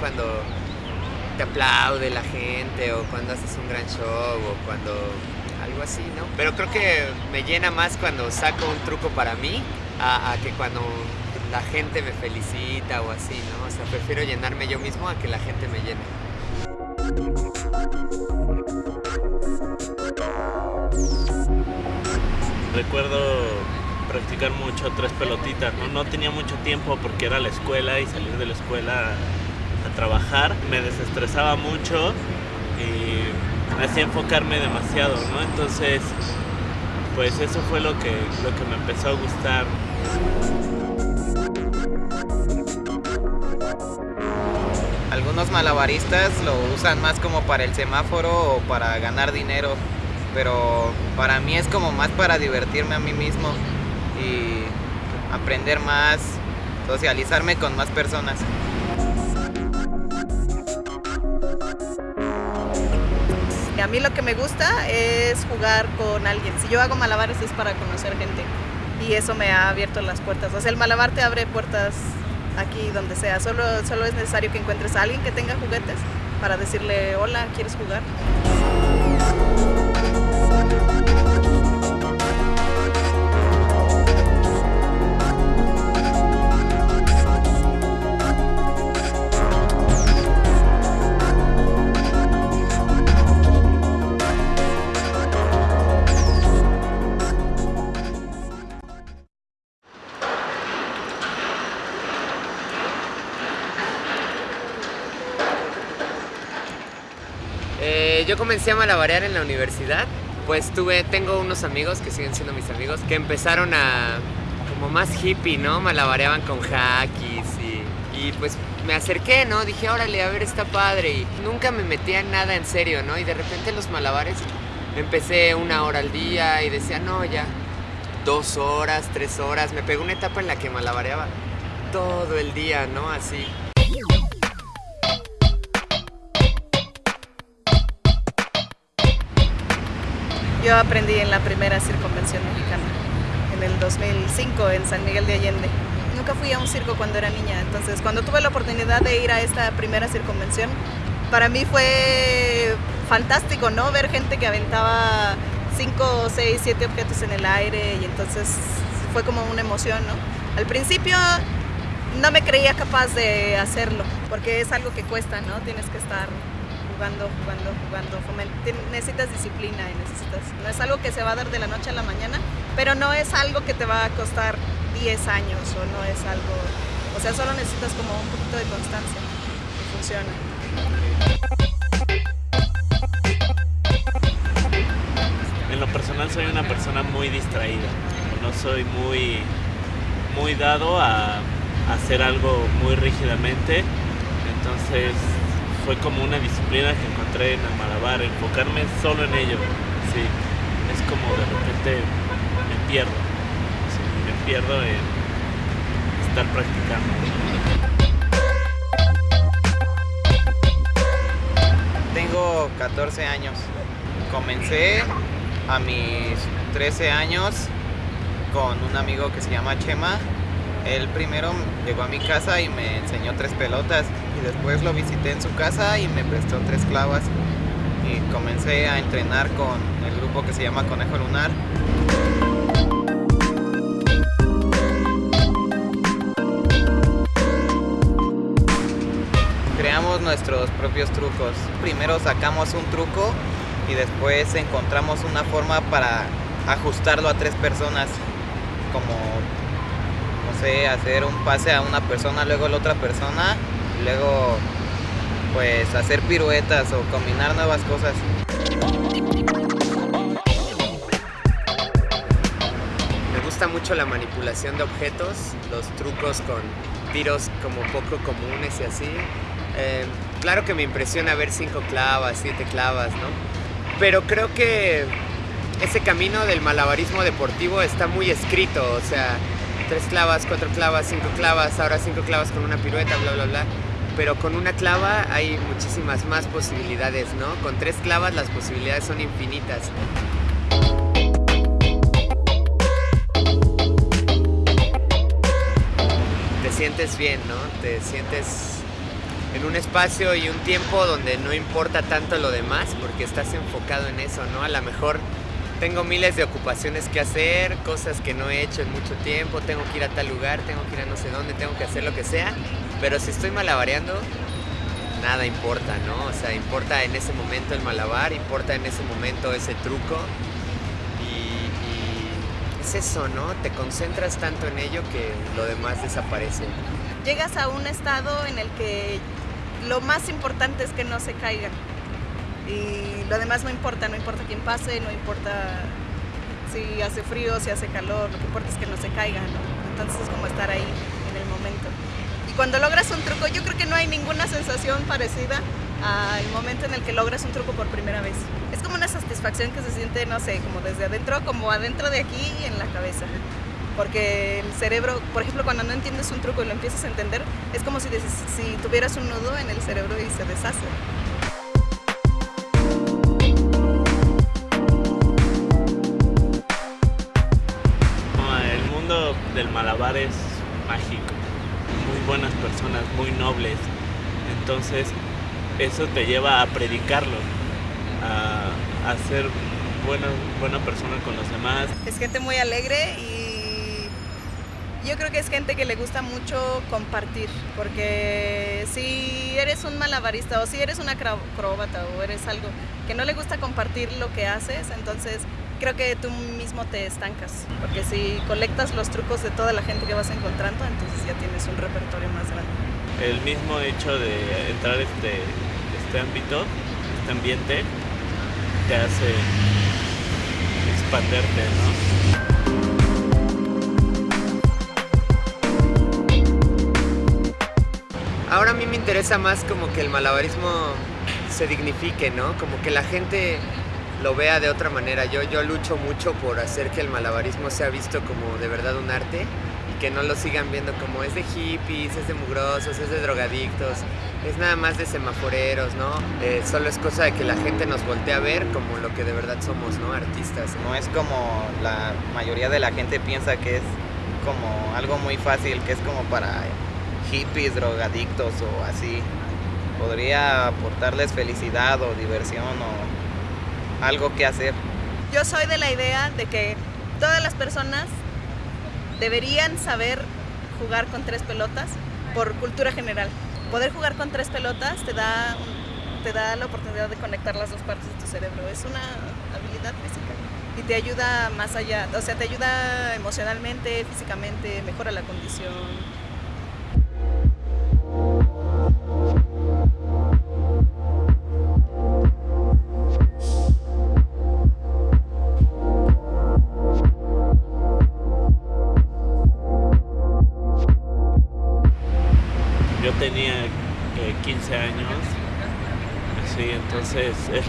cuando te aplaude la gente o cuando haces un gran show o cuando algo así, ¿no? Pero creo que me llena más cuando saco un truco para mí a, a que cuando la gente me felicita o así, ¿no? O sea, prefiero llenarme yo mismo a que la gente me llene. Recuerdo practicar mucho tres pelotitas, ¿no? No tenía mucho tiempo porque era la escuela y salir de la escuela trabajar me desestresaba mucho y me hacía enfocarme demasiado, ¿no? Entonces, pues eso fue lo que, lo que me empezó a gustar. Algunos malabaristas lo usan más como para el semáforo o para ganar dinero, pero para mí es como más para divertirme a mí mismo y aprender más, socializarme con más personas. A mí lo que me gusta es jugar con alguien. Si yo hago malabares es para conocer gente y eso me ha abierto las puertas. O sea, el malabar te abre puertas aquí donde sea. Solo, solo es necesario que encuentres a alguien que tenga juguetes para decirle, hola, ¿quieres jugar? Eh, yo comencé a malabarear en la universidad. Pues tuve, tengo unos amigos que siguen siendo mis amigos que empezaron a como más hippie, ¿no? Malabareaban con hackis y, y pues me acerqué, ¿no? Dije, órale, a ver, está padre. Y nunca me metía en nada en serio, ¿no? Y de repente los malabares empecé una hora al día y decía, no, ya, dos horas, tres horas. Me pegó una etapa en la que malabareaba todo el día, ¿no? Así. Yo aprendí en la primera circunvención mexicana, en el 2005 en San Miguel de Allende. Nunca fui a un circo cuando era niña, entonces cuando tuve la oportunidad de ir a esta primera circunvención, para mí fue fantástico, ¿no? Ver gente que aventaba 5, 6, 7 objetos en el aire y entonces fue como una emoción, ¿no? Al principio no me creía capaz de hacerlo, porque es algo que cuesta, ¿no? Tienes que estar jugando, jugando, jugando. Necesitas disciplina y necesitas. No es algo que se va a dar de la noche a la mañana, pero no es algo que te va a costar 10 años o no es algo. O sea, solo necesitas como un poquito de constancia y funciona. En lo personal soy una persona muy distraída. No soy muy, muy dado a, a hacer algo muy rígidamente. Entonces fue como una disciplina que encontré en el malabar, enfocarme solo en ello. Sí, es como de repente me pierdo, me pierdo en estar practicando. Tengo 14 años. Comencé a mis 13 años con un amigo que se llama Chema. Él primero llegó a mi casa y me enseñó tres pelotas y después lo visité en su casa y me prestó tres clavas y comencé a entrenar con el grupo que se llama Conejo Lunar. Creamos nuestros propios trucos. Primero sacamos un truco y después encontramos una forma para ajustarlo a tres personas como hacer un pase a una persona, luego a la otra persona, luego pues hacer piruetas o combinar nuevas cosas. Me gusta mucho la manipulación de objetos, los trucos con tiros como poco comunes y así. Eh, claro que me impresiona ver cinco clavas, siete clavas, ¿no? Pero creo que ese camino del malabarismo deportivo está muy escrito, o sea, tres clavas, cuatro clavas, cinco clavas, ahora cinco clavas con una pirueta, bla, bla, bla. Pero con una clava hay muchísimas más posibilidades, ¿no? Con tres clavas las posibilidades son infinitas. Te sientes bien, ¿no? Te sientes en un espacio y un tiempo donde no importa tanto lo demás porque estás enfocado en eso, ¿no? A lo mejor tengo miles de ocupaciones que hacer, cosas que no he hecho en mucho tiempo, tengo que ir a tal lugar, tengo que ir a no sé dónde, tengo que hacer lo que sea, pero si estoy malabareando, nada importa, ¿no? O sea, importa en ese momento el malabar, importa en ese momento ese truco y, es eso, ¿no? Te concentras tanto en ello que lo demás desaparece. Llegas a un estado en el que lo más importante es que no se caigan y lo demás no importa, no importa quién pase, no importa si hace frío, si hace calor, lo que importa es que no se caiga. Entonces es como estar ahí en el momento. Y cuando logras un truco, yo creo que no hay ninguna sensación parecida al momento en el que logras un truco por primera vez. Es como una satisfacción que se siente, no sé, como desde adentro, como adentro de aquí y en la cabeza. Porque el cerebro, por ejemplo, cuando no entiendes un truco y lo empiezas a entender, es como si, si tuvieras un nudo en el cerebro y se deshace. Del malabar es mágico. Muy buenas personas, muy nobles. Entonces, eso te lleva a predicarlo, a, ser buena, buena persona con los demás. Es gente muy alegre y yo creo que es gente que le gusta mucho compartir, porque si eres un malabarista o si eres una acróbata o eres algo que no le gusta compartir lo que haces, entonces creo que tú mismo te estancas, porque si colectas los trucos de toda la gente que vas encontrando, entonces ya tienes un repertorio más grande. El mismo hecho de entrar este, este ámbito, este ambiente, te hace expanderte, ¿no? Ahora a mí me interesa más como que el malabarismo se dignifique, ¿no? Como que la gente lo vea de otra manera. Yo, yo lucho mucho por hacer que el malabarismo sea visto como de verdad un arte y que no lo sigan viendo como es de hippies, es de mugrosos, es de drogadictos, es nada más de semaforeros, ¿no? Eh, solo es cosa de que la gente nos voltee a ver como lo que de verdad somos, ¿no? Artistas. No es como la mayoría de la gente piensa que es como algo muy fácil, que es como para hippies, drogadictos o así. Podría aportarles felicidad o diversión o algo que hacer. Yo soy de la idea de que todas las personas deberían saber jugar con tres pelotas por cultura general. Poder jugar con tres pelotas te da, te da la oportunidad de conectar las dos partes de tu cerebro. Es una habilidad física y te ayuda más allá, o sea, te ayuda emocionalmente, físicamente, mejora la condición.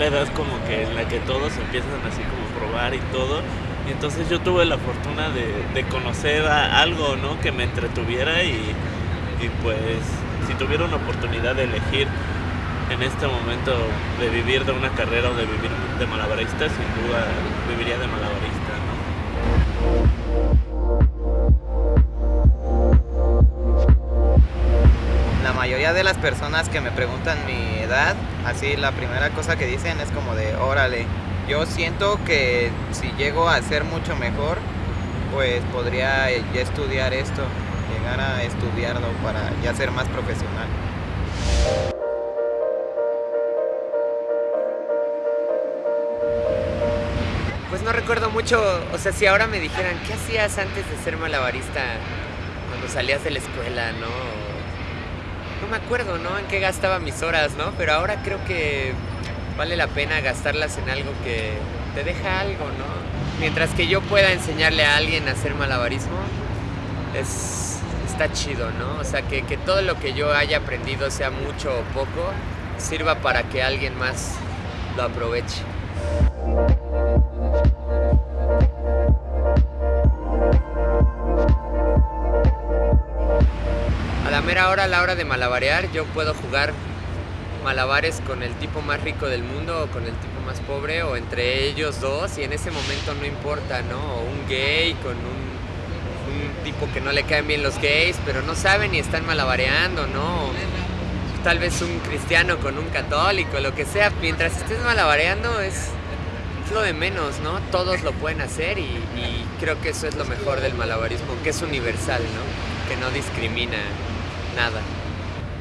La edad como que en la que todos empiezan así como probar y todo. Y entonces yo tuve la fortuna de, conocer algo, ¿no? Que me entretuviera y, pues si tuviera una oportunidad de elegir en este momento de vivir de una carrera o de vivir de malabarista, sin duda viviría de malabarista, ¿no? mayoría de las personas que me preguntan mi así la primera cosa que dicen es como de, órale, yo siento que si llego a ser mucho mejor, pues podría ya estudiar esto, llegar a estudiarlo para ya ser más profesional. Pues no recuerdo mucho, o sea, si ahora me dijeran, ¿qué hacías antes de ser malabarista cuando salías de la escuela, no? No me acuerdo, ¿no? En qué gastaba mis horas, ¿no? Pero ahora creo que vale la pena gastarlas en algo que te deja algo, ¿no? Mientras que yo pueda enseñarle a alguien a hacer malabarismo, es, está chido, ¿no? O sea, que, que todo lo que yo haya aprendido, sea mucho o poco, sirva para que alguien más lo aproveche. Ahora a la hora de malabarear, yo puedo jugar malabares con el tipo más rico del mundo o con el tipo más pobre o entre ellos dos y en ese momento no importa, ¿no? O un gay con un tipo que no le caen bien los gays, pero no saben y están malabareando, ¿no? Tal vez un cristiano con un católico, lo que sea, mientras estés malabareando es, es lo de menos, ¿no? Todos lo pueden hacer y, y creo que eso es lo mejor del malabarismo, que es universal, ¿no? Que no discrimina nada.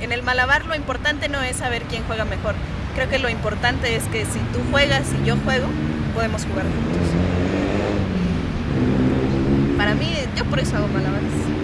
En el malabar lo importante no es saber quién juega mejor. Creo que lo importante es que si tú juegas y yo juego, podemos jugar juntos. Para mí, yo por eso hago malabares.